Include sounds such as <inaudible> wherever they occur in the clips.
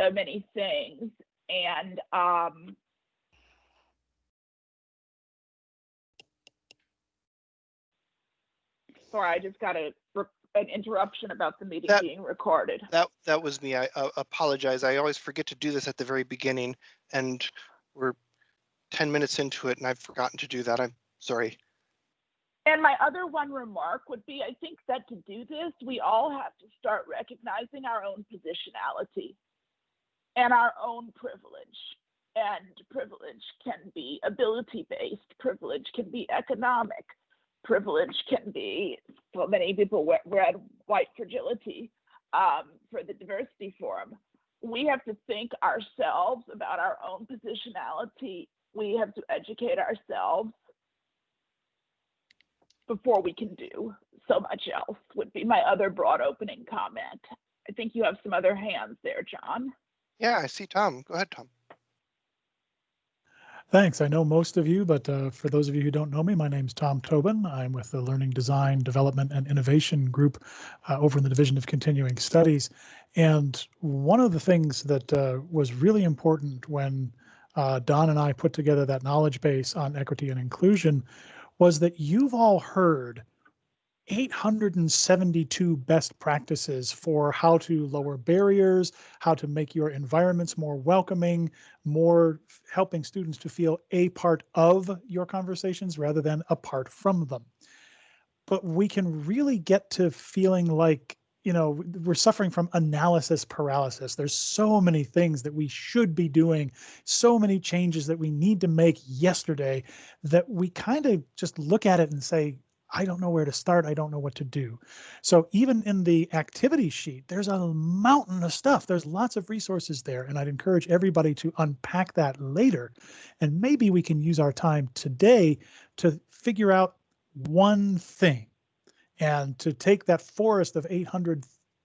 so many things. And um, sorry, I just got a an interruption about the meeting That- being recorded. That, that was me. I uh, apologize. I always forget to do this at the very beginning and we're 10 minutes into it and I've forgotten to do that. I'm sorry. And my other one remark would be I think that to do this, we all have to start recognizing our own positionality and our own privilege. And privilege can be ability based, privilege can be economic, privilege can be, for many people, read white fragility um, for the diversity forum. We have to think ourselves about our own positionality. We have to educate ourselves before we can do so much else would be my other broad opening comment. I think you have some other hands there, John. Yeah, I see Tom. Go ahead, Tom. Thanks. I know most of you, but uh, for those of you who don't know me, my name's Tom Tobin. I'm with the Learning Design Development and Innovation Group uh, over in the Division of Continuing Studies. And one of the things that uh, was really important when uh, Don and I put together that knowledge base on equity and inclusion was that you've all heard 872 best practices for how to lower barriers, how to make your environments more welcoming, more helping students to feel a part of your conversations rather than apart from them. But we can really get to feeling like, you know, we're suffering from analysis paralysis. There's so many things that we should be doing, so many changes that we need to make yesterday that we kind of just look at it and say, I don't know where to start. I don't know what to do. So even in the activity sheet, there's a mountain of stuff. There's lots of resources there. And I'd encourage everybody to unpack that later. And maybe we can use our time today to figure out one thing and to take that forest of 800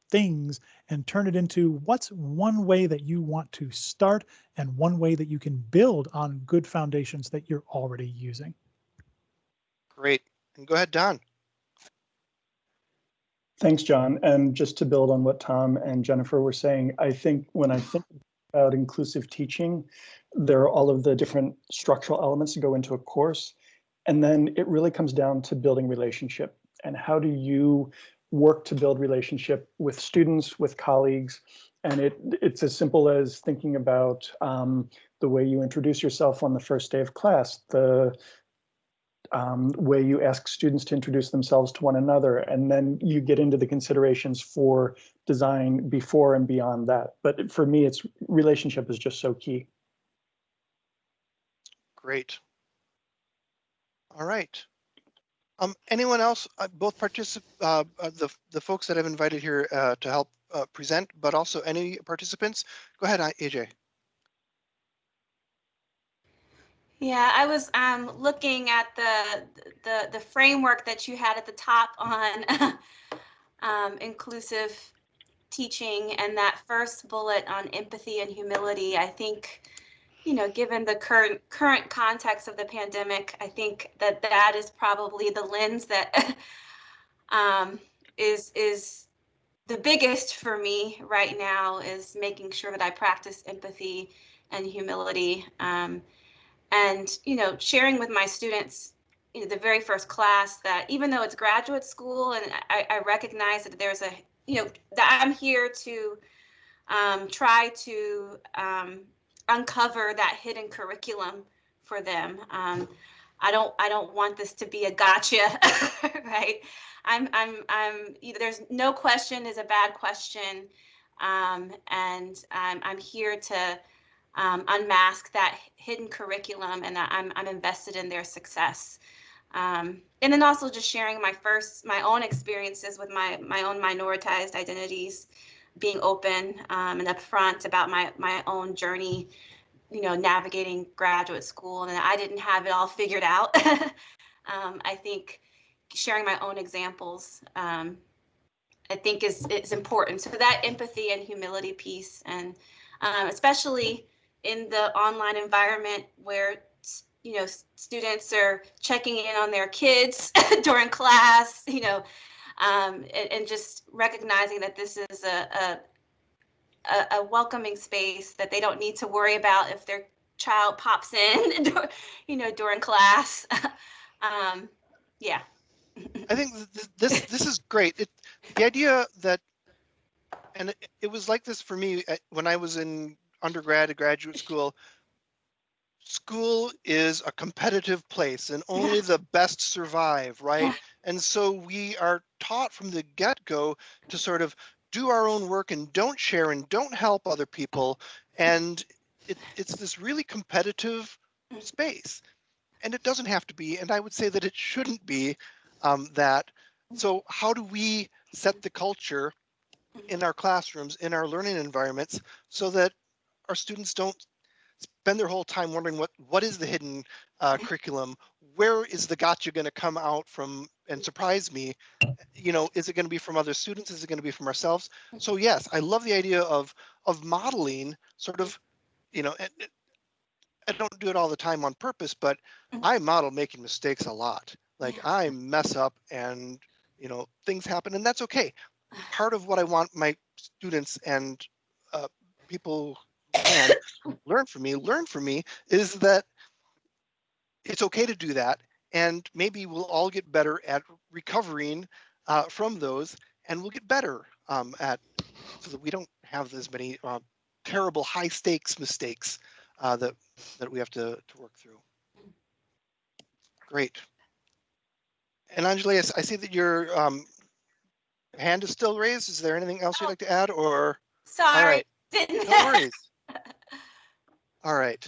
things and turn it into what's one way that you want to start and one way that you can build on good foundations that you're already using. Great. And go ahead, Don. Thanks, John. And just to build on what Tom and Jennifer were saying, I think when I think about inclusive teaching, there are all of the different structural elements that go into a course. And then it really comes down to building relationship and how do you work to build relationship with students, with colleagues. And it it's as simple as thinking about um, the way you introduce yourself on the first day of class, the um, way you ask students to introduce themselves to one another, and then you get into the considerations for design before and beyond that. But for me, it's relationship is just so key. Great. All right. Um, anyone else, uh, both particip uh, uh, the, the folks that I've invited here uh, to help uh, present, but also any participants? Go ahead, AJ. Yeah, I was um, looking at the, the the framework that you had at the top on <laughs> um, inclusive teaching and that first bullet on empathy and humility. I think, you know, given the current current context of the pandemic, I think that that is probably the lens that <laughs> um, is is the biggest for me right now is making sure that I practice empathy and humility. Um, and you know sharing with my students you know the very first class that even though it's graduate school and i, I recognize that there's a you know that i'm here to um, try to um, uncover that hidden curriculum for them. Um, i don't i don't want this to be a gotcha <laughs> right? I'm i'm i'm there's no question is a bad question. Um, and I'm, I'm here to um, unmask that hidden curriculum and I'm, I'm invested in their success. Um, and then also just sharing my first, my own experiences with my, my own minoritized identities, being open um, and upfront about my, my own journey, you know, navigating graduate school. And I didn't have it all figured out. <laughs> um, I think sharing my own examples, um, I think is, is important. So that empathy and humility piece and um, especially in the online environment where you know students are checking in on their kids <laughs> during class you know um, and, and, just recognizing that this is a, a a, welcoming space that they don't need to worry about if their child pops in, <laughs> you know, during class. <laughs> um, yeah. I think th- th- this this is great. It, the idea that, and it, it was like this for me at- when I was in undergrad and graduate school. School is a competitive place, and only the best survive, right? And so we are taught from the get go to sort of do our own work and don't share and don't help other people, and it, it's this really competitive Mm. space, and it doesn't have to be. And I would say that it shouldn't be um, that. So how do we set the culture in our classrooms, in our learning environments, so that our students don't spend their whole time wondering what what is the hidden uh, curriculum? Where is the gotcha going to come out from and surprise me? You know, is it going to be from other students? Is it going to be from ourselves? So yes, I love the idea of of modeling, sort of, you know, and, I don't do it all the time on purpose, but Mhm. I model making mistakes a lot. Like I mess up and you know things happen and that's okay. <sighs> Part of what I want my students and uh, people can learn from me, learn from me is that it's okay to do that. And maybe we'll all get better at recovering uh, from those and we'll get better um, at so that we don't have as many uh, terrible high stakes mistakes uh, that that we have to, to work through. Great. And Anjali, I see that your um, hand is still raised. Is there anything else you'd Oh. like to add or? Sorry. right, Didn't. <laughs> no worries. All right.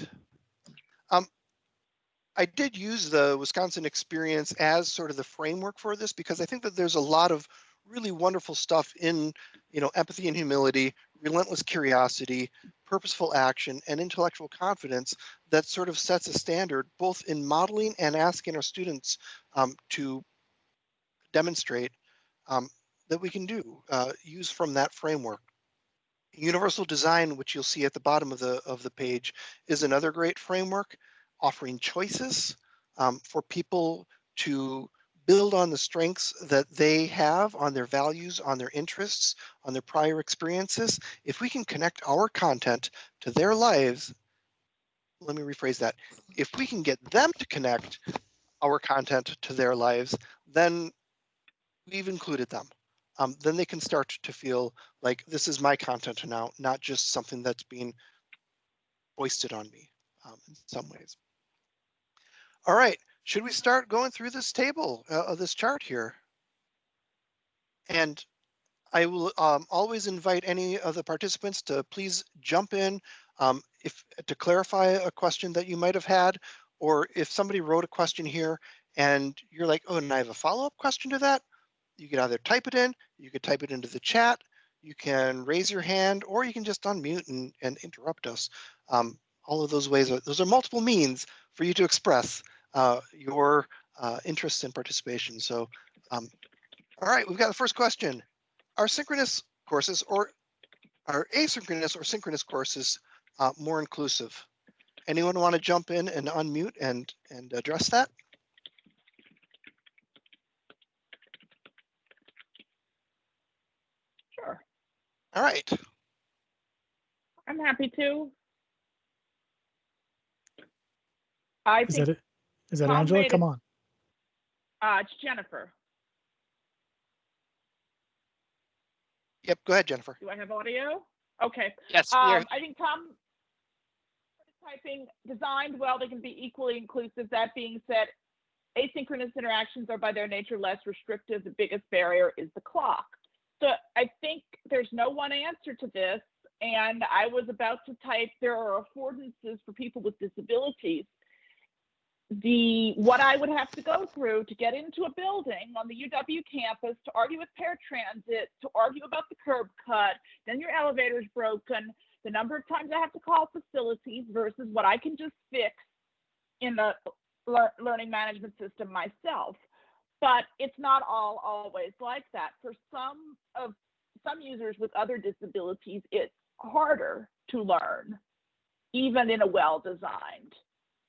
Um, I did use the Wisconsin experience as sort of the framework for this because I think that there's a lot of really wonderful stuff in, you know, empathy and humility, relentless curiosity, purposeful action, and intellectual confidence that sort of sets a standard both in modeling and asking our students um, to demonstrate um, that we can do, uh, use from that framework. Universal design, which you'll see at the bottom of the of the page, is another great framework, offering choices um, for people to build on the strengths that they have, on their values, on their interests, on their prior experiences. If we can connect our content to their lives, let me rephrase that. If we can get them to connect our content to their lives, then we've included them. Um, then they can start to feel like this is my content now, not just something that's being foisted on me um, in some ways. All right, should we start going through this table uh, of this chart here? And I will um, always invite any of the participants to please jump in um, if to clarify a question that you might have had, or if somebody wrote a question here and you're like, oh, and I have a follow-up question to that, you can either type it in, you could type it into the chat, you can raise your hand, or you can just unmute and, and interrupt us. Um, all of those ways, are, those are multiple means for you to express uh, your uh, interest and participation. So, um, all right, we've got the first question. Are synchronous courses or are asynchronous or synchronous courses uh, more inclusive? Anyone want to jump in and unmute and, and address that? Sure, All right. I'm happy to. I Is think that it? Is that Tom Angela? made Come it- on. uh, it's Jennifer. Yep, go ahead, Jennifer. Do I have audio? Okay. Yes, we are- Um, I think Tom typing designed well, they can be equally inclusive. That being said, asynchronous interactions are by their nature less restrictive. The biggest barrier is the clock. So I think there's no one answer to this. And I was about to type there are affordances for people with disabilities. The what I would have to go through to get into a building on the UW campus to argue with paratransit, to argue about the curb cut, then your elevator's broken, the number of times I have to call facilities versus what I can just fix in the lear- learning management system myself. But it's not all always like that. For some of some users with other disabilities, it's harder to learn, even in a well-designed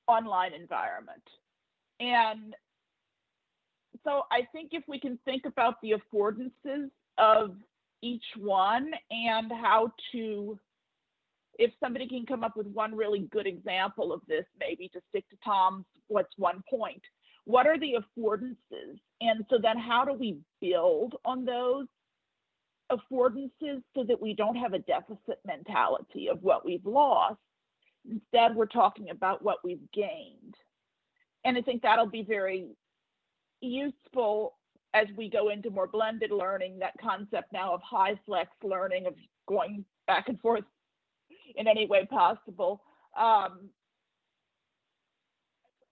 online environment. And so I think if we can think about the affordances of each one and how to, if somebody can come up with one really good example of this, maybe to stick to Tom's, what's one point? What are the affordances? And so then how do we build on those affordances so that we don't have a deficit mentality of what we've lost? Instead, we're talking about what we've gained. And I think that'll be very useful as we go into more blended learning, that concept now of HyFlex learning, of going back and forth in any way possible. Um,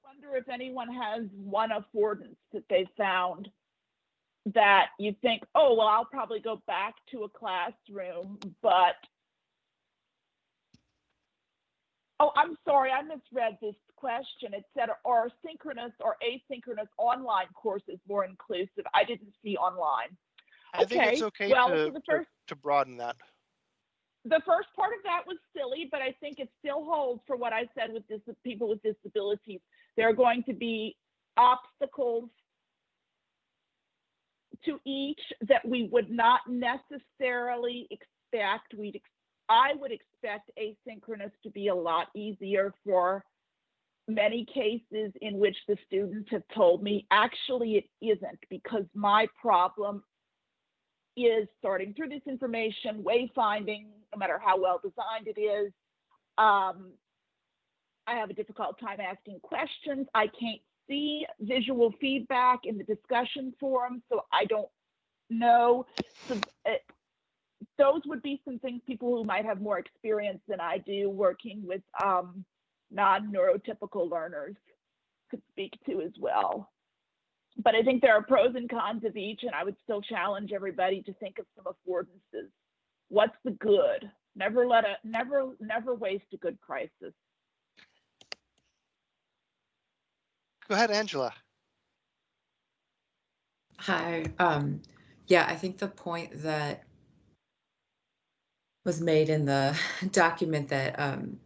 wonder if anyone has one affordance that they found that you think, oh, well, I'll probably go back to a classroom, but Oh, I'm sorry, I misread this question. It said, are synchronous or asynchronous online courses more inclusive? I didn't see online. I think it's Okay, okay well, to, the to- to broaden that. The first part of that was silly, but I think it still holds for what I said with dis- people with disabilities. There are going to be obstacles to each that we would not necessarily expect. We'd, I would expect asynchronous to be a lot easier for many cases in which the students have told me, actually it isn't because my problem is sorting through this information, wayfinding, no matter how well designed it is. Um, I have a difficult time asking questions. I can't see visual feedback in the discussion forum, so I don't know. So, uh, those would be some things people who might have more experience than I do working with um, non-neurotypical learners could speak to as well. But I think there are pros and cons of each, and I would still challenge everybody to think of some affordances. What's the good? Never let a never never waste a good crisis. Go ahead, Angela. Hi. Um, yeah, I think the point that was made in the <laughs> document that um,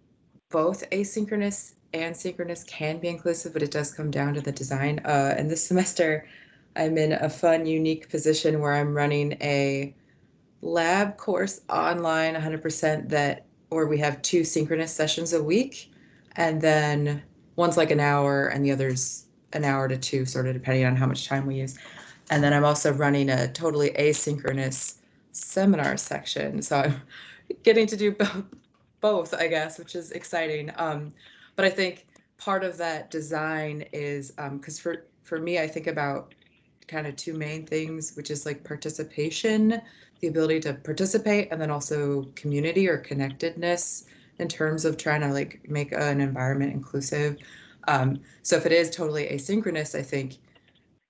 both asynchronous and synchronous can be inclusive, but it does come down to the design. Uh, and this <laughs> semester, I'm in a fun, unique position where I'm running a lab course online 100% that, or we have two synchronous sessions a week. And then one's like an hour and the other's an hour to two, sort of depending on how much time we use. And then I'm also running a totally asynchronous seminar section. So I'm <laughs> getting to do both, I guess, which is exciting. Um, but I think part of that design is because for for me, I think about kind of two main things, which is like participation, the ability to participate, and then also community or connectedness in terms of trying to like make an environment inclusive. Um, so if it is totally asynchronous, I think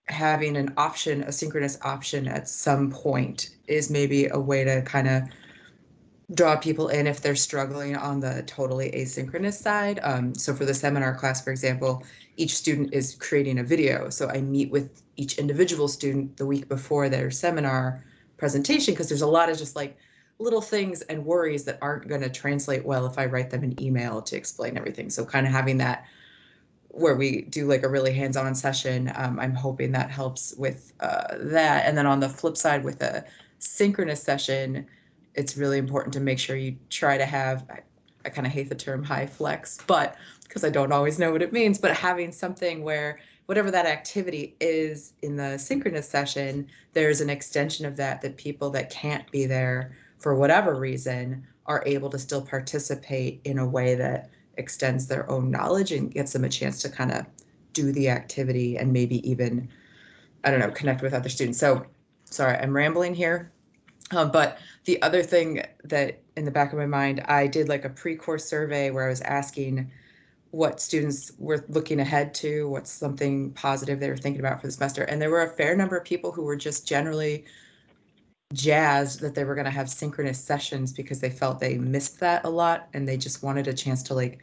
having an option, a synchronous option at some point is maybe a way to kind of draw people in if they're struggling on the totally asynchronous side. Um, so for the seminar class, for example, each student is creating a video. So I meet with each individual student the week before their seminar presentation because there's a lot of just like little things and worries that aren't going to translate well if I write them an email to explain everything. So kind of having that where we do like a really hands-on session. Um, I'm hoping that helps with uh, that. And then on the flip side, with a synchronous session, it's really important to make sure you try to have. I, I kind of hate the term HyFlex, but because I don't always know what it means, but having something where whatever that activity is in the synchronous session, there's an extension of that that people that can't be there for whatever reason are able to still participate in a way that extends their own knowledge and gives them a chance to kind of do the activity and maybe even i don't know connect with other students. So sorry i'm rambling here. Um, but the other thing that in the back of my mind i did like a pre-course survey where i was asking what students were looking ahead to what's something positive they were thinking about for the semester. And there were a fair number of people who were just generally jazzed that they were going to have synchronous sessions because they felt they missed that a lot and they just wanted a chance to like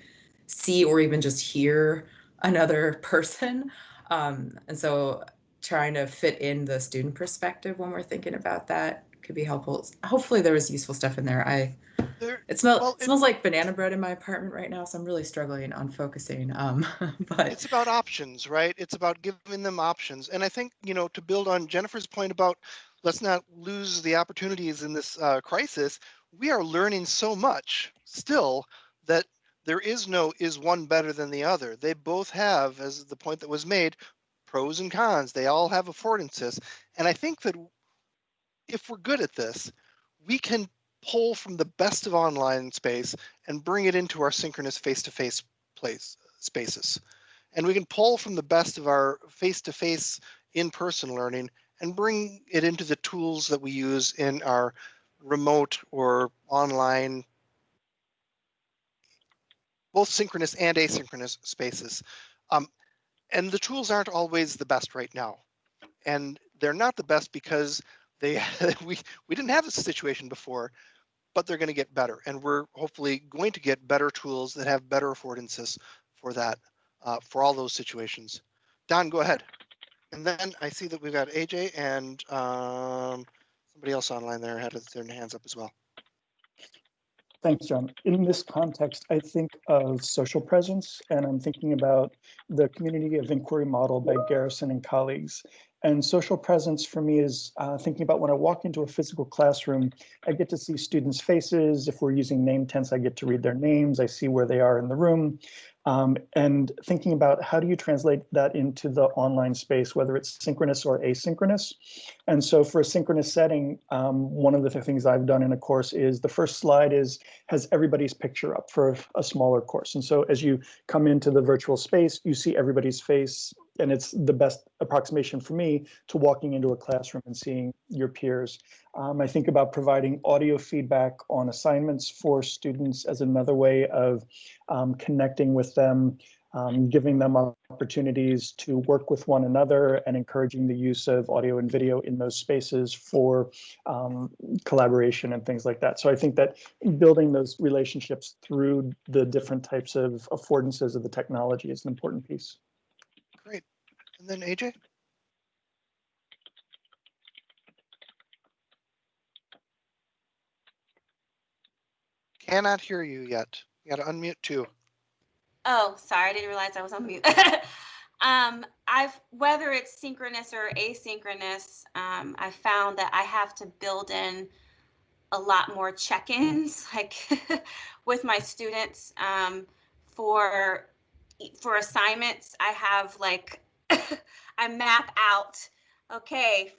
see or even just hear another <laughs> person um, and so trying to fit in the student perspective when we're thinking about that could be helpful hopefully there was useful stuff in there i There, it, smell, Well, it it- smells like banana bread in my apartment right now so i'm really struggling on focusing um, <laughs> but it's about options, right? It's about giving them options. And I think, you know, to build on Jennifer's point about let's not lose the opportunities in this uh, crisis. We are learning so much still that there is no is one better than the other. They both have, as the point that was made, pros and cons. They all have affordances. And I think that if we're good at this, we can pull from the best of online space and bring it into our synchronous face-to-face place spaces. And we can pull from the best of our face-to-face in-person learning and bring it into the tools that we use in our remote or online both synchronous and asynchronous spaces. Um, and the tools aren't always the best right now. And they're not the best because they <laughs> we we didn't have this situation before, but they're going to get better. And we're hopefully going to get better tools that have better affordances for that, uh, for all those situations. Don, go ahead. And then I see that we've got AJ and um, somebody else online there had their hands up as well. Thanks, John. In this context, I think of social presence, and I'm thinking about the community of inquiry model by Garrison and colleagues. And social presence for me is uh, thinking about when I walk into a physical classroom, I get to see students' faces. If we're using name tents, I get to read their names. I see where they are in the room. Um, and thinking about how do you translate that into the online space, whether it's synchronous or asynchronous. And so for a synchronous setting, um, one of the things I've done in a course is the first slide is has everybody's picture up for a smaller course. And so as you come into the virtual space, you see everybody's face and it's the best approximation for me to walking into a classroom and seeing your peers. Um, I think about providing audio feedback on assignments for students as another way of um, connecting with them, um, giving them opportunities to work with one another and encouraging the use of audio and video in those spaces for um, collaboration and things like that. So I think that building those relationships through the different types of affordances of the technology is an important piece. And then AJ? Cannot hear you yet. You gotta unmute too. Oh, sorry, I didn't realize I was on mute. <laughs> um, I've whether it's synchronous or asynchronous, um, I found that I have to build in a lot more check-ins, <laughs> like with my students. Um, for for assignments, I have like I map out, okay,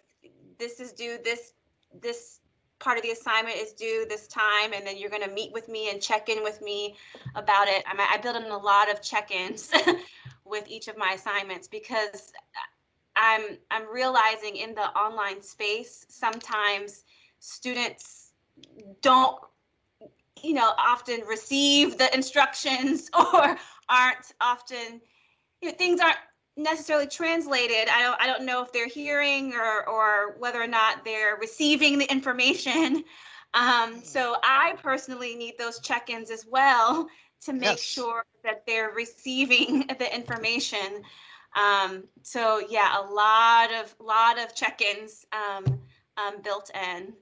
this is due, this, this part of the assignment is due this time, and then you're gonna meet with me and check in with me about it. I, mean, I build in a lot of check-ins <laughs> with each of my assignments because I'm, I'm realizing in the online space, sometimes students don't you know, often receive the instructions <laughs> or aren't often, you know, things aren't necessarily translated. I don't I don't know if they're hearing or or whether or not they're receiving the information. <laughs> Um, so I personally need those check-ins as well to make yes. sure that they're receiving <laughs> the information. Um, so yeah, a lot of lot of check-ins um, um, built in.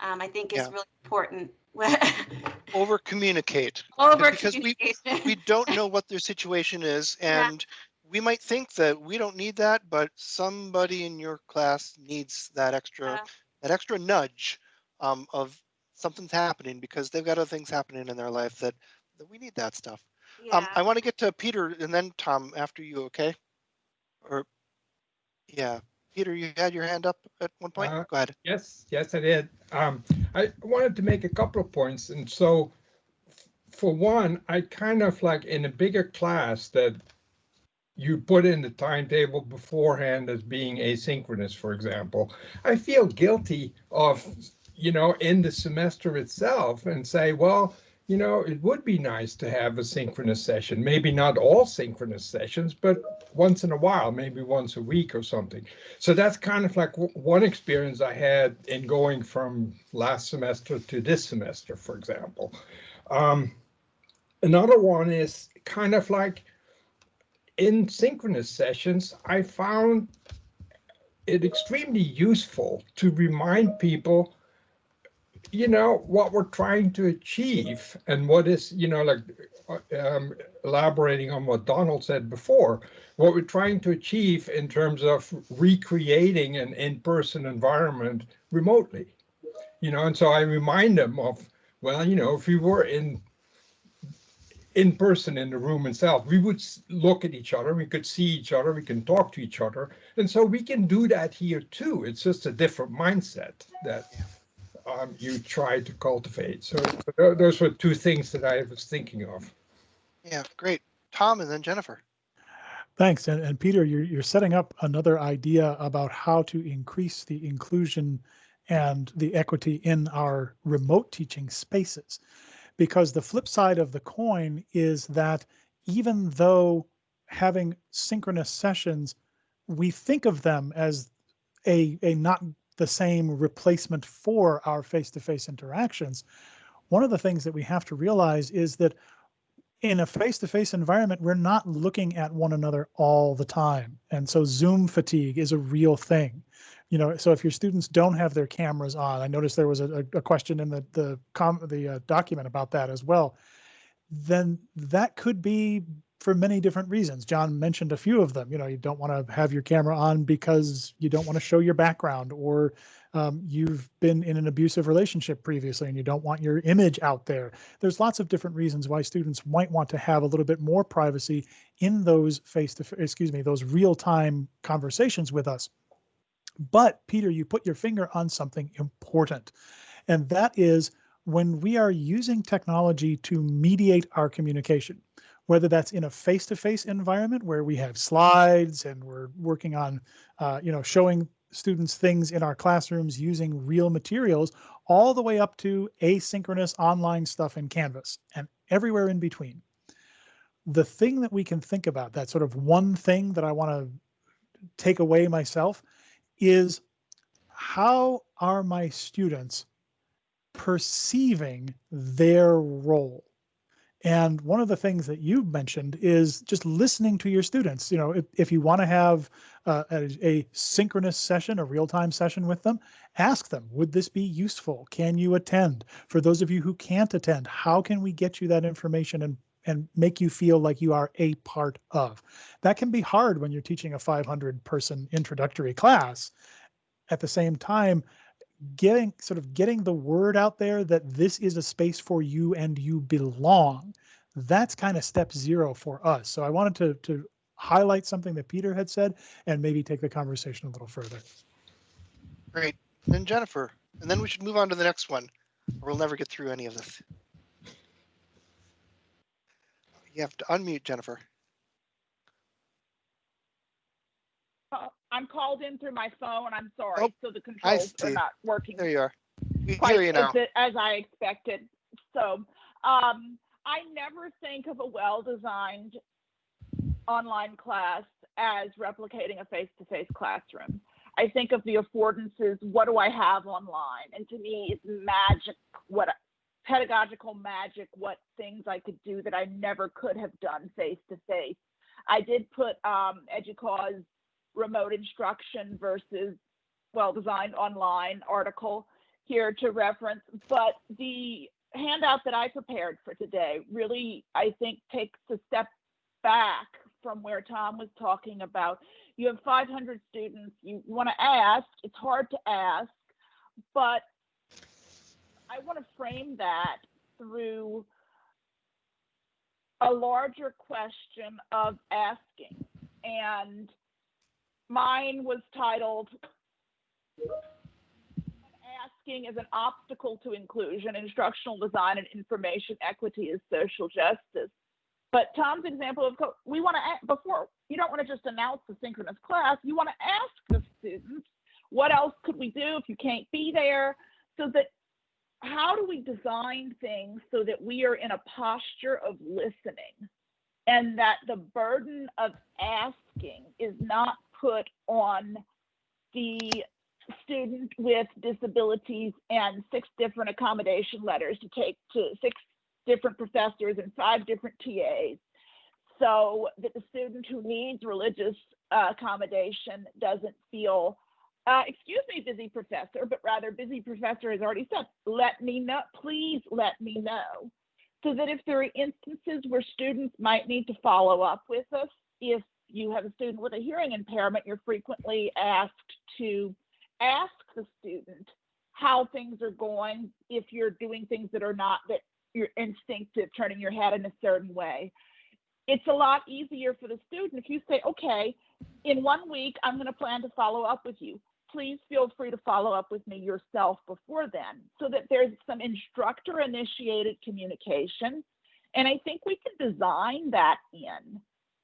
Um, I think is yeah. really important. <laughs> over communicate over because we we don't know what their situation is and we might think that we don't need that, but somebody in your class needs that extra yeah. that extra nudge um, of something's happening because they've got other things happening in their life that, that we need that stuff. Um, yeah. Um, I want to get to Peter and then Tom after you, okay? Or yeah, Peter, you had your hand up at one point. Uh, Go ahead. Yes, yes, I did. Um, I wanted to make a couple of points, and so for one, I kind of like in a bigger class that you put in the timetable beforehand as being asynchronous, for example, I feel guilty of, you know, in the semester itself and say, well, you know, it would be nice to have a synchronous session. Maybe not all synchronous sessions, but once in a while, maybe once a week or something. So that's kind of like one experience I had in going from last semester to this semester, for example. Um, another one is kind of like in synchronous sessions, I found it extremely useful to remind people you know, what we're trying to achieve and what is, you know, like um, elaborating on what Donald said before, what we're trying to achieve in terms of recreating an in-person environment remotely. You know, and so I remind them of, well, you know, if you were in in person in the room itself, we would look at each other, we could see each other, we can talk to each other. And so we can do that here too. It's just a different mindset that um, you try to cultivate. So those were two things that I was thinking of. Yeah, great. Tom and then Jennifer. Thanks. And, and Peter, you're, you're setting up another idea about how to increase the inclusion and the equity in our remote teaching spaces. Because the flip side of the coin is that even though having synchronous sessions, we think of them as a, a not the same replacement for our face-to-face interactions. One of the things that we have to realize is that in a face-to-face environment, we're not looking at one another all the time. And so Zoom fatigue is a real thing. You know, so if your students don't have their cameras on, I noticed there was a, a question in the the com the uh, document about that as well. Then that could be for many different reasons. John mentioned a few of them. You know, you don't want to have your camera on because you don't want to show your background, or um, you've been in an abusive relationship previously and you don't want your image out there. There's lots of different reasons why students might want to have a little bit more privacy in those face to, excuse me, those real time conversations with us. But Peter, you put your finger on something important, and that is when we are using technology to mediate our communication whether that's in a face-to-face environment where we have slides and we're working on, uh, you know, showing students things in our classrooms using real materials, all the way up to asynchronous online stuff in Canvas and everywhere in between. The thing that we can think about, that sort of one thing that I want to take away myself, is how are my students perceiving their role? And one of the things that you mentioned is just listening to your students. You know, if, if you want to have uh, a, a, synchronous session, a real-time session with them, ask them, would this be useful? Can you attend? For those of you who can't attend, how can we get you that information and and make you feel like you are a part of. That can be hard when you're teaching a 500 person introductory class. At the same time, getting sort of getting the word out there that this is a space for you and you belong that's kind of step zero for us. So i wanted to to highlight something that peter had said and maybe take the conversation a little further. Great. And jennifer and then we should move on to the next one. Or we'll never get through any of this you have to unmute jennifer I'm called in through my phone. I'm sorry. Oh, so the controls are not working There you are. We hear you now. as, as I expected. So um, I never think of a well-designed online class as replicating a face-to-face classroom. I think of the affordances. What do I have online? And to me, it's magic. What pedagogical magic? What things I could do that I never could have done face to face. I did put um, EDUCAUSE remote instruction versus well-designed online article here to reference, but the handout that I prepared for today really, I think, takes a step back from where Tom was talking about. You have 500 students, you want to ask, it's hard to ask, but I want to frame that through a larger question of asking. And mine was titled Asking is an Obstacle to Inclusion, Instructional Design and Information Equity is Social Justice. But Tom's example of we want to before you don't want to just announce the synchronous class, you want to ask the students what else could we do if you can't be there, so that how do we design things so that we are in a posture of listening? And that the burden of asking is not put on the student with disabilities and six different accommodation letters to take to six different professors and five different TAs so that the student who needs religious uh, accommodation doesn't feel uh, excuse me, busy professor, but rather busy professor has already said, let me know, please let me know. So that if there are instances where students might need to follow up with us, if you have a student with a hearing impairment, you're frequently asked to ask the student how things are going if you're doing things that are not that your instinctive, turning your head in a certain way. It's a lot easier for the student if you say, okay, in one week, I'm going to plan to follow up with you. Please feel free to follow up with me yourself before then so that there's some instructor initiated communication. And I think we can design that in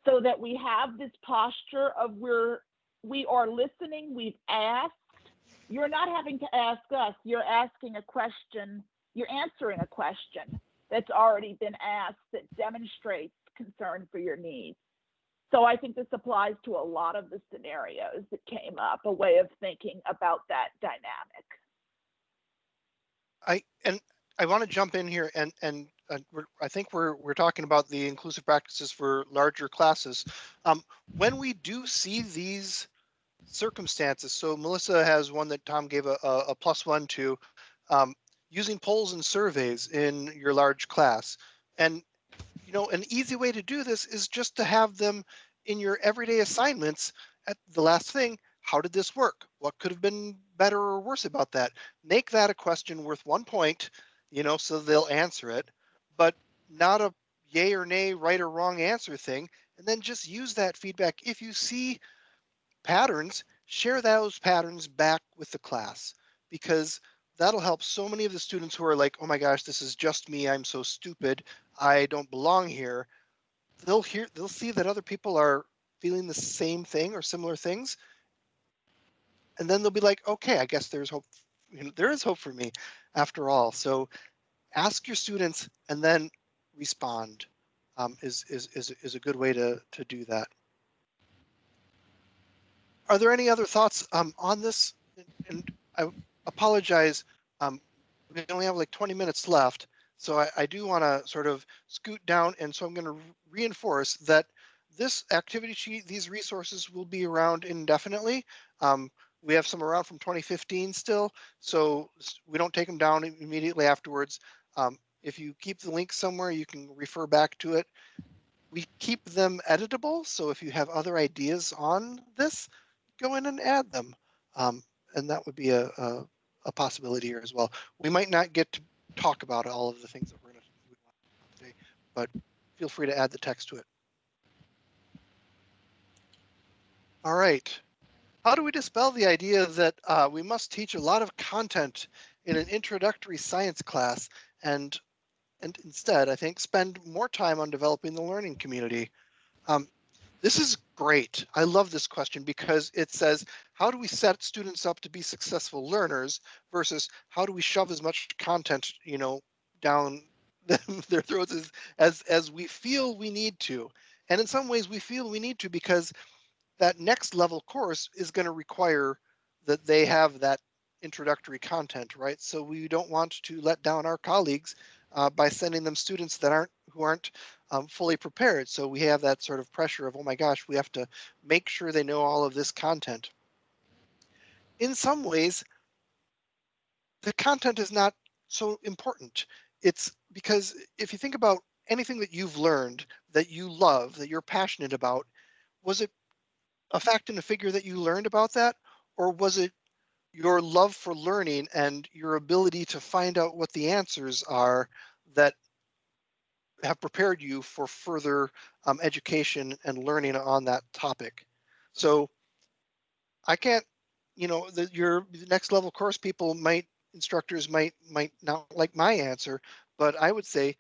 so that we have this posture of we're we are listening, we've asked. You're not having to ask us, you're asking a question, you're answering a question that's already been asked that demonstrates concern for your needs. So I think this applies to a lot of the scenarios that came up, a way of thinking about that dynamic. I and I want to jump in here and and uh, I think we're we're talking about the inclusive practices for larger classes. Um, when we do see these circumstances, so Melissa has one that Tom gave a, a, plus one to, um, using polls and surveys in your large class, and you know an easy way to do this is just to have them in your everyday assignments. At the last thing, how did this work? What could have been better or worse about that? Make that a question worth one point, you know, so they'll answer it but not a yay or nay, right or wrong answer thing. And then just use that feedback. If you see patterns, share those patterns back with the class because that'll help so many of the students who are like, oh my gosh, this is just me. I'm so stupid. I don't belong here. They'll hear, they'll see that other people are feeling the same thing or similar things. And then they'll be like, okay, I guess there's hope. You know, there is hope for me after all. So ask your students and then respond um, is, is, is, is a good way to, to do that. Are there any other thoughts um, on this? And I apologize, um, we only have like 20 minutes left. So I, I do want to sort of scoot down. And so I'm going to reinforce that this activity sheet, these resources will be around indefinitely. Um, we have some around from 2015 still, so we don't take them down immediately afterwards. Um, if you keep the link somewhere, you can refer back to it. We keep them editable, so if you have other ideas on this, go in and add them. Um, and that would be a, a, a, possibility here as well. We might not get to talk about all of the things that we're going to do today, but feel free to add the text to it. All right. How do we dispel the idea that uh, we must teach a lot of content in an introductory science class and and instead, I think, spend more time on developing the learning community. Um, this is great. I love this question because it says, how do we set students up to be successful learners versus how do we shove as much content, you know, down <laughs> their throats as, as, as we feel we need to. And in some ways we feel we need to because that next level course is going to require that they have that introductory content, right? So we don't want to let down our colleagues uh, by sending them students that aren't who aren't um, fully prepared. So we have that sort of pressure of, oh my gosh, we have to make sure they know all of this content. In some ways, the content is not so important. It's because if you think about anything that you've learned that you love, that you're passionate about, was it a fact and a figure that you learned about that? Or was it your love for learning and your ability to find out what the answers are that have prepared you for further um, education and learning on that topic. So I can't, you know, the, your next level course people might, instructors might, might not like my answer, but I would say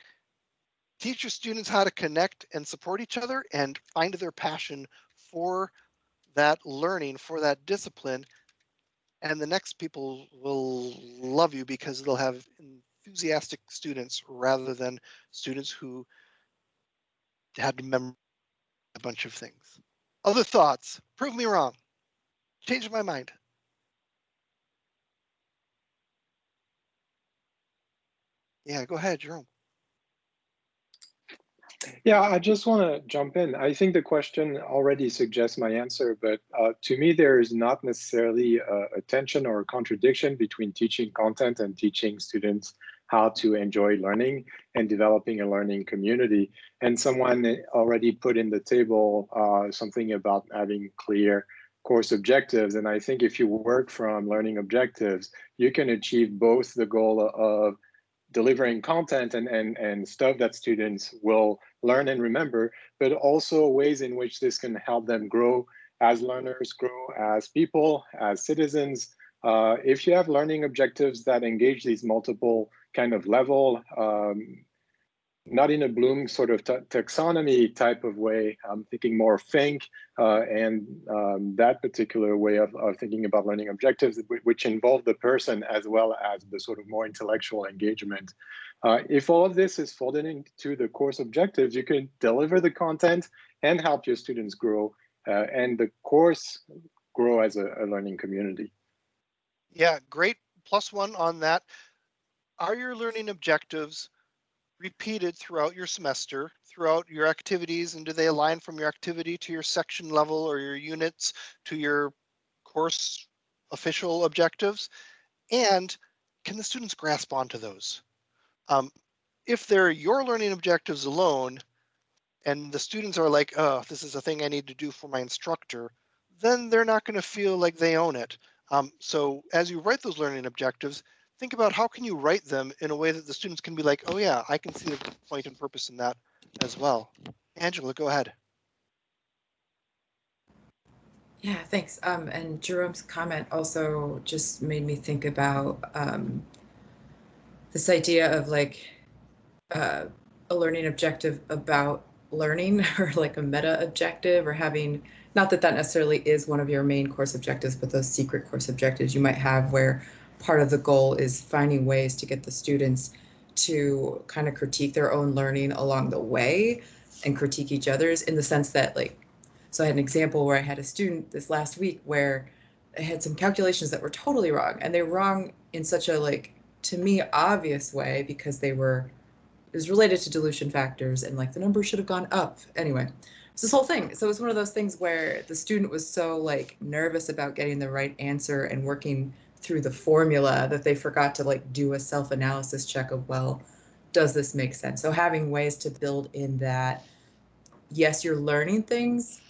teach your students how to connect and support each other and find their passion for that learning, for that discipline, and the next people will love you because they'll have enthusiastic students rather than students who had to memorize a bunch of things. Other thoughts? Prove me wrong. Change my mind. Yeah, go ahead, Jerome. Yeah, I just want to jump in. I think the question already suggests my answer, but uh, to me, there is not necessarily a, a, tension or a contradiction between teaching content and teaching students how to enjoy learning and developing a learning community. And someone already put in the table uh, something about having clear course objectives. And I think if you work from learning objectives, you can achieve both the goal of delivering content and, and, and stuff that students will learn and remember, but also ways in which this can help them grow as learners, grow as people, as citizens. Uh, if you have learning objectives that engage these multiple kind of level, um, not in a Bloom sort of taxonomy type of way. I'm thinking more think uh, and um, that particular way of, of, thinking about learning objectives, which involve the person as well as the sort of more intellectual engagement. Uh, if all of this is folded into the course objectives, you can deliver the content and help your students grow uh, and the course grow as a, a learning community. Yeah, great plus one on that. Are your learning objectives repeated throughout your semester, throughout your activities, and do they align from your activity to your section level or your units to your course official objectives? And can the students grasp onto those? Um, if they're your learning objectives alone, and the students are like, oh, this is a thing I need to do for my instructor, then they're not going to feel like they own it. Um, so as you write those learning objectives, think about how can you write them in a way that the students can be like, oh yeah, I can see the point and purpose in that as well. Angela, go ahead. Yeah, thanks. Um, and Jerome's comment also just made me think about um, this idea of like uh, a learning objective about learning <laughs> or like a meta objective or having, not that that necessarily is one of your main course objectives, but those secret course objectives you might have where part of the goal is finding ways to get the students to kind of critique their own learning along the way and critique each other's in the sense that like so i had an example where i had a student this last week where I had some calculations that were totally wrong and they were wrong in such a like to me obvious way because they were it was related to dilution factors and like the number should have gone up. Anyway it's this whole thing. So it's one of those things where the student was so like nervous about getting the right answer and working through the formula that they forgot to like do a self-analysis check of well does this make sense? So having ways to build in that yes you're learning things.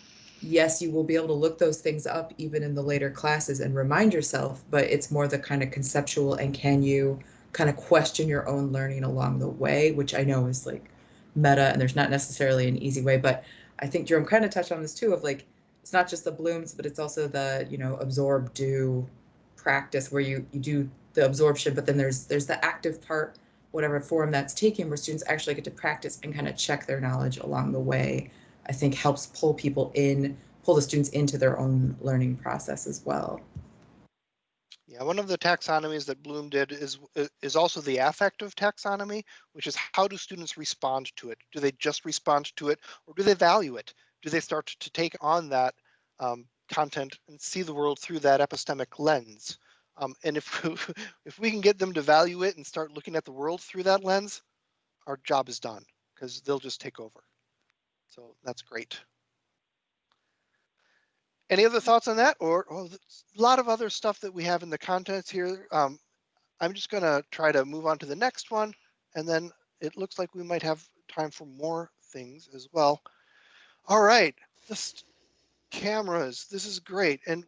Yes you will be able to look those things up even in the later classes and remind yourself but it's more the kind of conceptual and can you kind of question your own learning along the way which i know is like meta and there's not necessarily an easy way but i think jerome kind of touched on this too of like it's not just the blooms but it's also the you know absorb do practice where you, you do the absorption, but then there's there's the active part, whatever form that's taken, where students actually get to practice and kind of check their knowledge along the way. I think helps pull people in, pull the students into their own learning process as well. Yeah, one of the taxonomies that Bloom did is is also the affective taxonomy, which is how do students respond to it? Do they just respond to it, or do they value it? Do they start to take on that um, content and see the world through that epistemic lens. Um, and if, <laughs> if we can get them to value it and start looking at the world through that lens, our job is done because they'll just take over. So that's great. Any other thoughts on that? Or oh, a lot of other stuff that we have in the contents here. Um, I'm just going to try to move on to the next one. And then it looks like we might have time for more things as well. All right, just cameras. This is great. And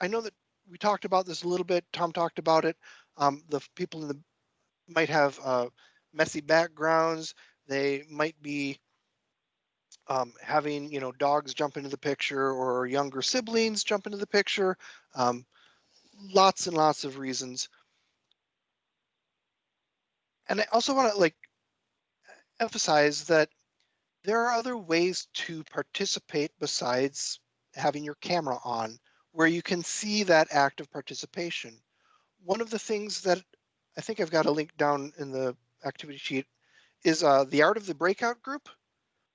I know that we talked about this a little bit. Tom talked about it. Um, the people in the might have uh, messy backgrounds. They might be um, having, you know, dogs jump into the picture or younger siblings jump into the picture. Um, lots and lots of reasons. And I also want to like emphasize that there are other ways to participate besides having your camera on where you can see that active participation. One of the things that I think I've got a link down in the activity sheet is uh, the art of the breakout group.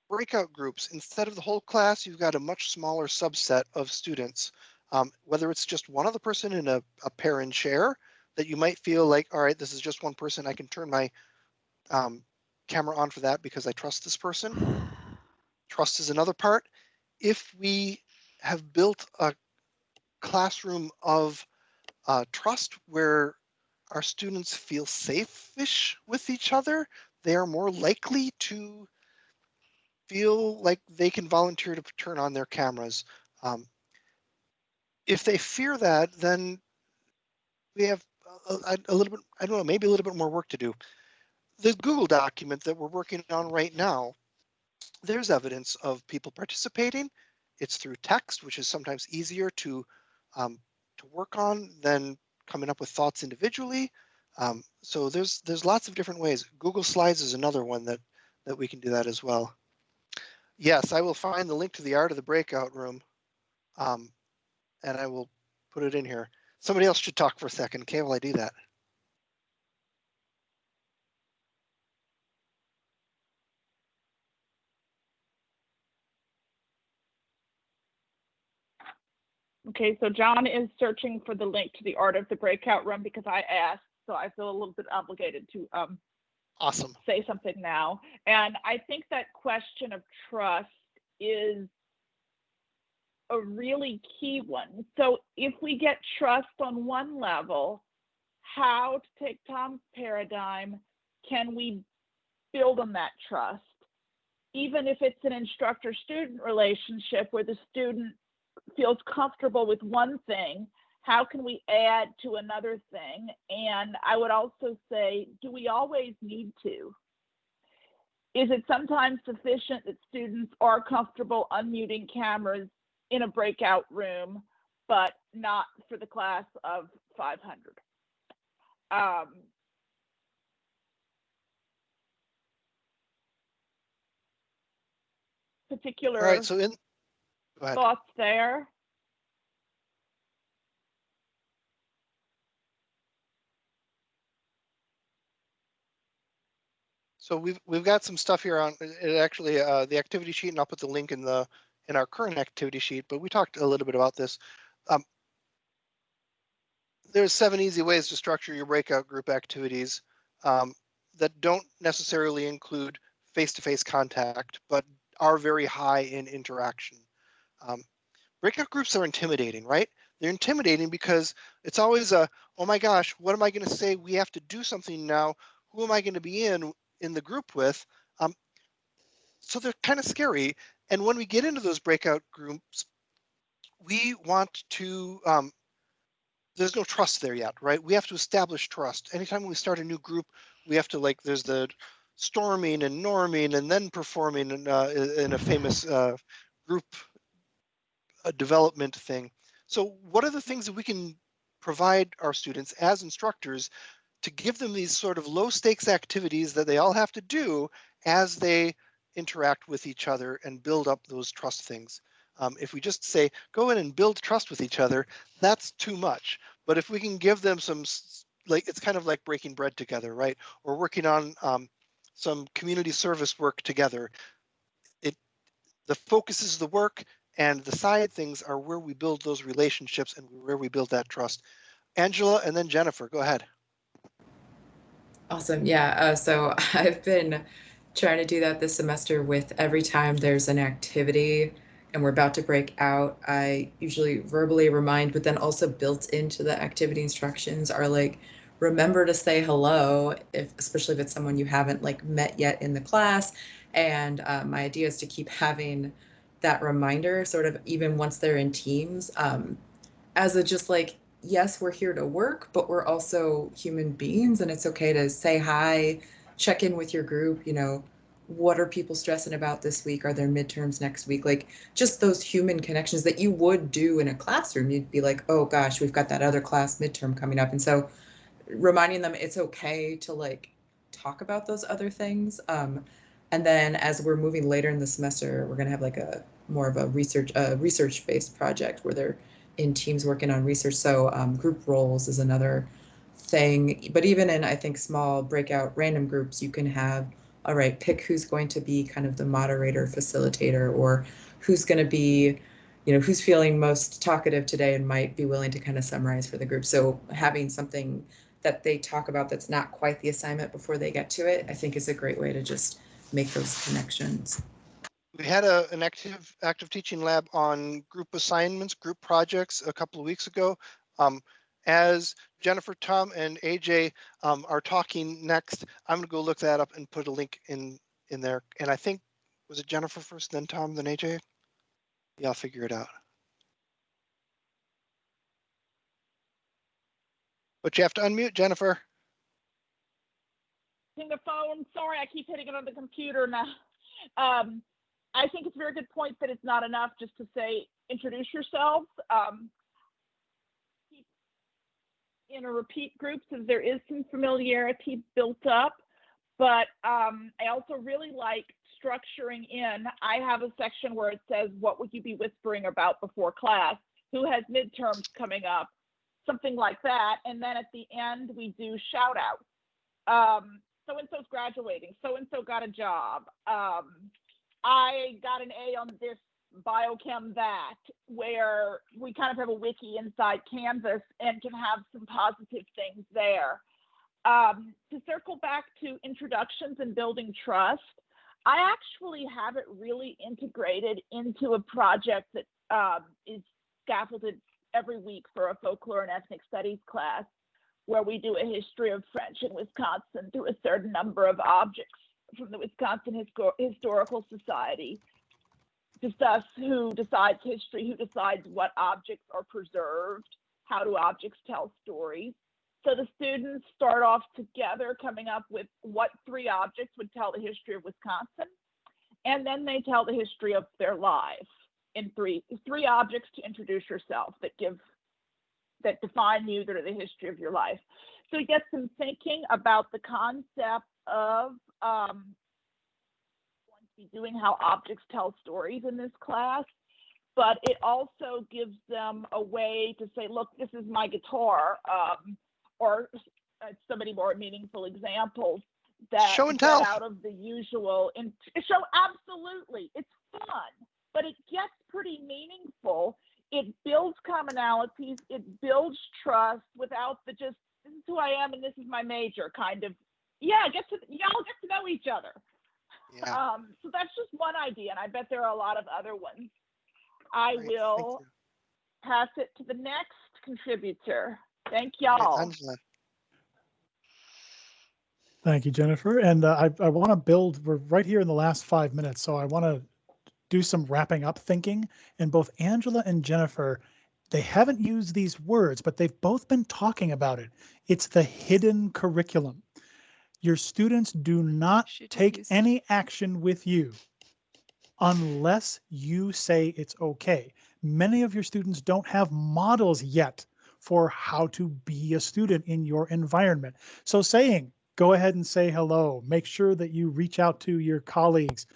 Breakout groups, instead of the whole class, you've got a much smaller subset of students. Um, whether it's just one other person in a, a pair and share that you might feel like, all right, this is just one person, I can turn my um, camera on for that because I trust this person. <sighs> Trust is another part. If we have built a classroom of uh, trust where our students feel safe-ish with each other, they are more likely to feel like they can volunteer to turn on their cameras. Um, if they fear that, then we have a, a, a, little bit, I don't know, maybe a little bit more work to do. The Google document that we're working on right now, there's evidence of people participating. It's through text, which is sometimes easier to um, to work on than coming up with thoughts individually. Um, so there's there's lots of different ways. Google Slides is another one that that we can do that as well. Yes, I will find the link to the art of the breakout room, um, and I will put it in here. Somebody else should talk for a second. Okay, will I do that? Okay, so John is searching for the link to the art of the breakout room because I asked, so I feel a little bit obligated to um, awesome say something now. And I think that question of trust is a really key one. So if we get trust on one level, how to take Tom's paradigm, can we build on that trust? Even if it's an instructor-student relationship where the student feels comfortable with one thing, how can we add to another thing? And I would also say, do we always need to? Is it sometimes sufficient that students are comfortable unmuting cameras in a breakout room, but not for the class of 500? Um, particular All right, so in thoughts there? So we've we've got some stuff here on it actually uh, the activity sheet, and I'll put the link in the in our current activity sheet. But we talked a little bit about this. Um, there's seven easy ways to structure your breakout group activities um, that don't necessarily include face-to-face -face contact, but are very high in interaction. Um, breakout groups are intimidating, right? They're intimidating because it's always a, oh my gosh, what am I going to say? We have to do something now. Who am I going to be in? in the group with. Um, so they're kind of scary. And when we get into those breakout groups, we want to, um, there's no trust there yet, right? We have to establish trust. Anytime we start a new group, we have to like, there's the storming and norming and then performing in, uh, in a famous uh, group uh, development thing. So what are the things that we can provide our students as instructors to give them these sort of low stakes activities that they all have to do as they interact with each other and build up those trust things. Um, if we just say, go in and build trust with each other, that's too much. But if we can give them some, like, it's kind of like breaking bread together, right? Or working on um, some community service work together. It, the focus is the work and the side things are where we build those relationships and where we build that trust. Angela and then Jennifer, go ahead. Awesome. Yeah. Uh, so <laughs> I've been trying to do that this semester with every time there's an activity and we're about to break out, I usually verbally remind, but then also built into the activity instructions are like, remember to say hello, if especially if it's someone you haven't like met yet in the class. And uh, my idea is to keep having that reminder sort of even once they're in teams um, as a just like yes, we're here to work, but we're also human beings and it's okay to say hi, check in with your group, you know, what are people stressing about this week? Are there midterms next week? Like just those human connections that you would do in a classroom. You'd be like, oh gosh, we've got that other class midterm coming up. And so reminding them it's okay to like talk about those other things. Um, and then as we're moving later in the semester, we're gonna have like a more of a research, a research based project where they're in teams working on research. So um, group roles is another thing. But even in, I think, small breakout random groups, you can have, all right, pick who's going to be kind of the moderator, facilitator, or who's going to be, you know, who's feeling most talkative today and might be willing to kind of summarize for the group. So having something that they talk about that's not quite the assignment before they get to it, I think is a great way to just make those connections. We had a, an active, active teaching lab on group assignments, group projects a couple of weeks ago. Um, as Jennifer, Tom, and AJ um, are talking next, I'm gonna go look that up and put a link in, in there. And I think, was it Jennifer first, then Tom, then AJ? Yeah, I'll figure it out. But you have to unmute Jennifer. Hitting the phone. Sorry, I keep hitting it on the computer now. Um, I think it's a very good point that it's not enough just to say introduce yourselves. Um, in a repeat group, so there is some familiarity built up. But um, I also really like structuring in. I have a section where it says, "What would you be whispering about before class?" Who has midterms coming up? Something like that. And then at the end, we do shout out. Um, so and so's graduating. So and so got a job. Um, I got an A on this biochem that, where we kind of have a wiki inside Canvas and can have some positive things there. Um, to circle back to introductions and building trust, I actually have it really integrated into a project that um, is scaffolded every week for a folklore and ethnic studies class, where we do a history of French in Wisconsin through a certain number of objects from the Wisconsin Histor- Historical Society. Discuss who decides history, who decides what objects are preserved, how do objects tell stories. So the students start off together coming up with what three objects would tell the history of Wisconsin. And then they tell the history of their life in three three objects to introduce yourself that give that define you that are the history of your life. So it gets them thinking about the concept of um, going to be doing how objects tell stories in this class, but it also gives them a way to say, look, this is my guitar, um, or uh, somebody more meaningful examples that Show and tell. out of the usual. In, show absolutely, it's fun, but it gets pretty meaningful. It builds commonalities. It builds trust without the just this is who I am and this is my major kind of yeah, get to y'all get to know each other. Yeah. Um, so that's just one idea, and I bet there are a lot of other ones. I great, will pass it to the next contributor. Thank y'all. Angela. Thank you, Jennifer. And uh, I, I want to build, we're right here in the last five minutes, so I want to do some wrapping up thinking. And both Angela and Jennifer, they haven't used these words, but they've both been talking about it. It's the hidden curriculum. Your students do not Should take any action with you unless you say it's okay. Many of your students don't have models yet for how to be a student in your environment. So saying, go ahead and say hello, make sure that you reach out to your colleagues.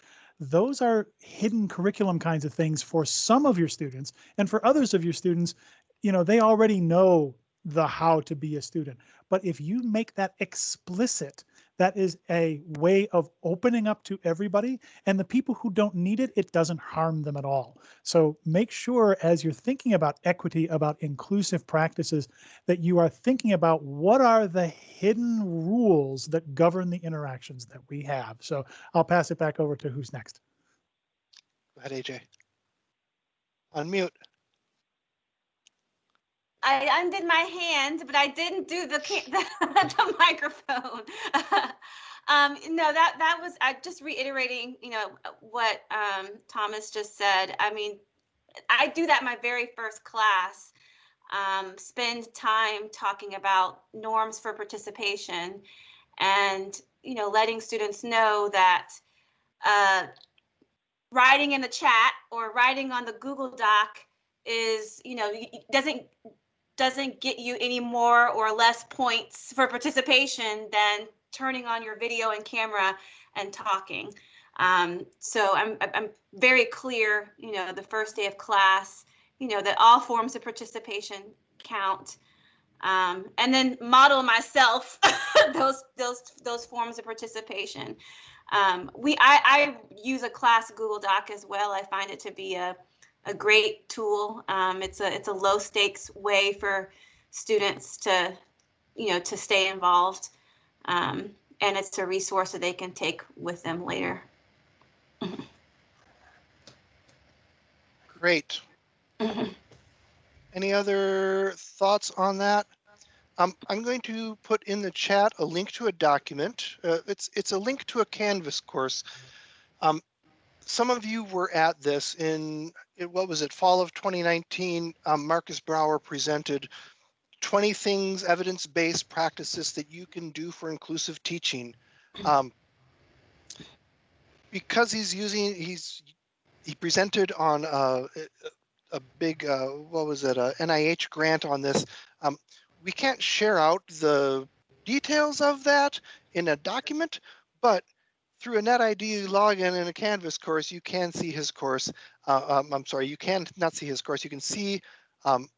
Those are hidden curriculum kinds of things for some of your students. And for others of your students, you know, they already know the how to be a student. But if you make that explicit, that is a way of opening up to everybody. And the people who don't need it, it doesn't harm them at all. So make sure as you're thinking about equity, about inclusive practices, that you are thinking about what are the hidden rules that govern the interactions that we have. So I'll pass it back over to who's next. Go ahead, AJ. Unmute. I undid my hand, but I didn't do the the, <laughs> the microphone. <laughs> um, no, that that was I just reiterating, you know, what um, Thomas just said. I mean, I do that my very first class. Um, spend time talking about norms for participation, and you know, letting students know that uh, writing in the chat or writing on the Google Doc is, you know, doesn't doesn't get you any more or less points for participation than turning on your video and camera and talking. Um, so I'm, I'm very clear, you know, the first day of class, you know, that all forms of participation count. Um, and then model myself <laughs> those those those forms of participation. Um, we I, I use a class Google Doc as well. I find it to be a a great tool. Um, it's a it's a low stakes way for students to you know, to stay involved. Um, and it's a resource that they can take with them later. Great. Any other thoughts on that? Um, I'm going to put in the chat a link to a document. Uh, it's it's a link to a Canvas course. Um, some of you were at this in what was it, fall of 2019. Um, Markus Brauer presented 20 things, evidence-based practices that you can do for inclusive teaching. Um, because he's using he's he presented on a, a big uh, what was it a NIH grant on this. Um, we can't share out the details of that in a document, but through a NetID login in a Canvas course, you can see his course. Uh, um, I'm sorry, you can not see his course. You can see, um,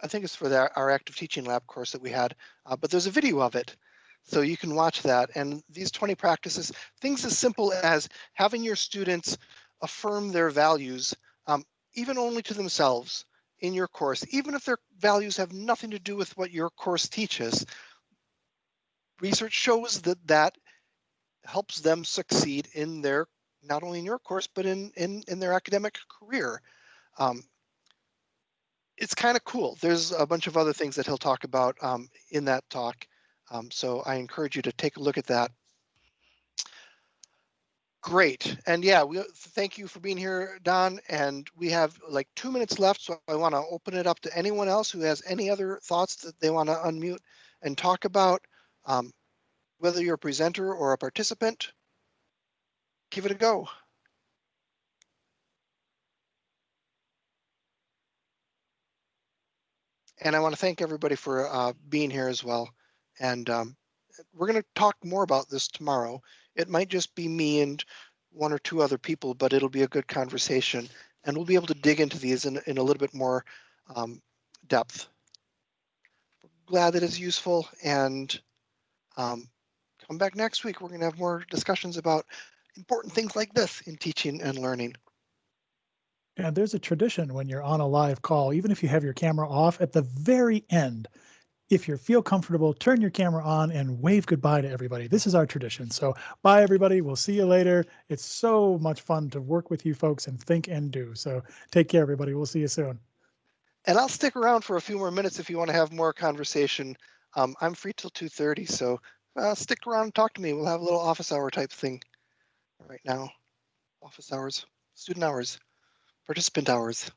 I think it's for the, our active teaching lab course that we had, uh, but there's a video of it. So you can watch that. And these 20 practices, things as simple as having your students affirm their values, um, even only to themselves in your course, even if their values have nothing to do with what your course teaches. Research shows that that helps them succeed in their, not only in your course, but in, in, in their academic career. Um, it's kind of cool. There's a bunch of other things that he'll talk about um, in that talk. Um, so I encourage you to take a look at that. Great. And yeah, we thank you for being here, Don. And we have like two minutes left. So I want to open it up to anyone else who has any other thoughts that they want to unmute and talk about. Um, whether you're a presenter or a participant, give it a go. And I want to thank everybody for uh, being here as well. And um, we're going to talk more about this tomorrow. It might just be me and one or two other people, but it'll be a good conversation. And we'll be able to dig into these in, in a little bit more um, depth. Glad that it's useful and um, come back next week. We're going to have more discussions about important things like this in teaching and learning. And there's a tradition when you're on a live call, even if you have your camera off at the very end, if you feel comfortable, turn your camera on and wave goodbye to everybody. This is our tradition. So bye everybody. We'll see you later. It's so much fun to work with you folks and think and do. So take care, everybody. We'll see you soon. And I'll stick around for a few more minutes if you want to have more conversation. Um, I'm free till 2.30, so uh, stick around and talk to me. We'll have a little office hour type thing right now. Office hours, student hours, participant hours.